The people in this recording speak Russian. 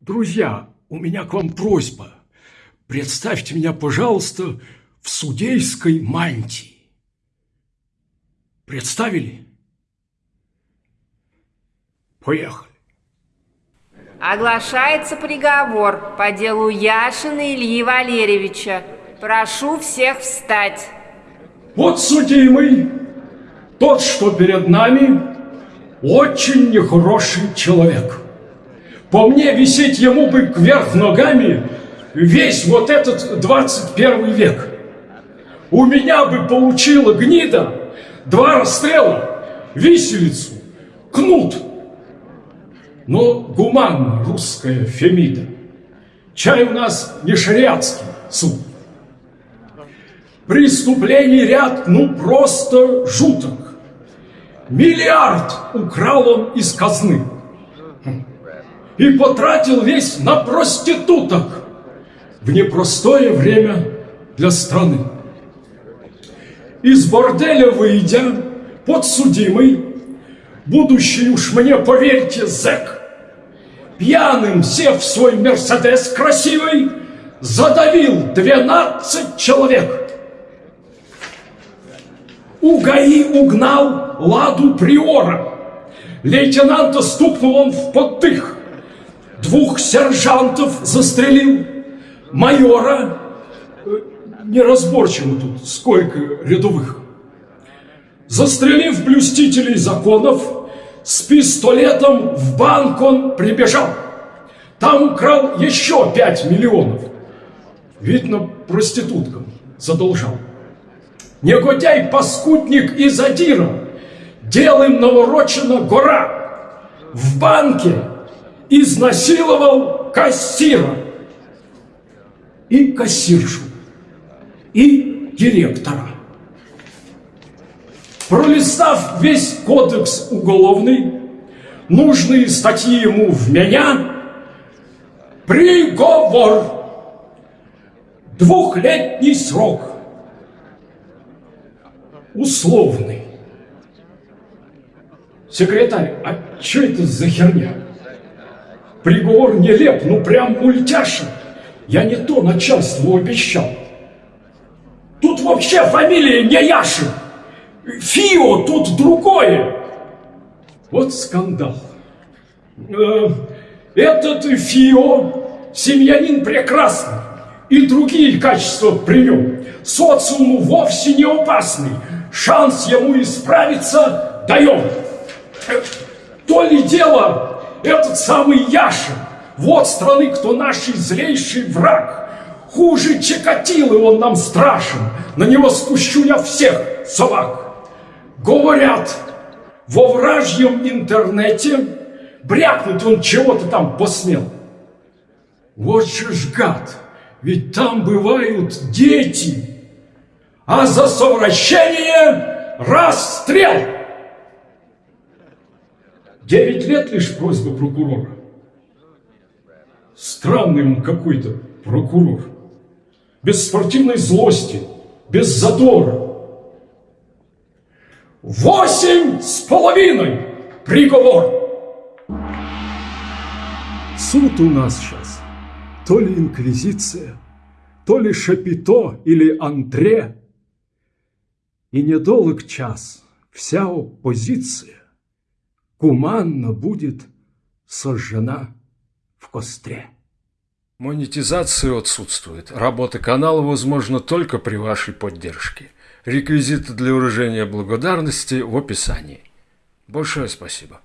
Друзья, у меня к вам просьба. Представьте меня, пожалуйста, в судейской мантии. Представили? Поехали. Оглашается приговор по делу Яшина Ильи Валерьевича. Прошу всех встать. Вот судимый, тот, что перед нами, очень нехороший человек. По мне висеть ему бы кверх ногами весь вот этот 21 век. У меня бы получила гнида два расстрела, виселицу, кнут. Но гуманно русская Фемида. Чай у нас не шариатский суд. Преступлений ряд, ну просто жуток. Миллиард украл он из казны и потратил весь на проституток в непростое время для страны. Из борделя выйдя, подсудимый, будущий уж мне, поверьте, зэк, пьяным, сев в свой Мерседес красивый, задавил 12 человек. У ГАИ угнал ладу приора. Лейтенанта стукнул он в подтых двух сержантов застрелил, майора, э, неразборчиво тут, сколько рядовых. Застрелив блюстителей законов, с пистолетом в банк он прибежал. Там украл еще пять миллионов. Видно, проституткам задолжал. Негодяй-паскудник и задира. Дел им наворочена гора. В банке изнасиловал кассира и кассиршу, и директора. Пролистав весь кодекс уголовный, нужные статьи ему в меня, приговор, двухлетний срок, условный. Секретарь, а что это за херня? Приговор нелеп, ну прям мультяшен. Я не то начальству обещал. Тут вообще фамилия не Яшин. Фио тут другое. Вот скандал. Э, этот Фио семьянин прекрасный и другие качества при нем. Социуму вовсе не опасный. Шанс ему исправиться даем. Э, то ли дело этот самый Яшин, вот страны, кто наш злейший враг. Хуже Чекатилы он нам страшен, на него спущу я всех собак. Говорят, во вражьем интернете брякнуть он чего-то там посмел. Вот же ж гад, ведь там бывают дети, а за совращение расстрел. Девять лет лишь просьба прокурора. Странный он какой-то прокурор. Без спортивной злости, без задора. Восемь с половиной приговор. Суд у нас сейчас то ли инквизиция, то ли шапито или антре. И недолг час вся оппозиция гуманно будет сожжена в костре. Монетизация отсутствует. Работа канала возможна только при вашей поддержке. Реквизиты для выражения благодарности в описании. Большое спасибо.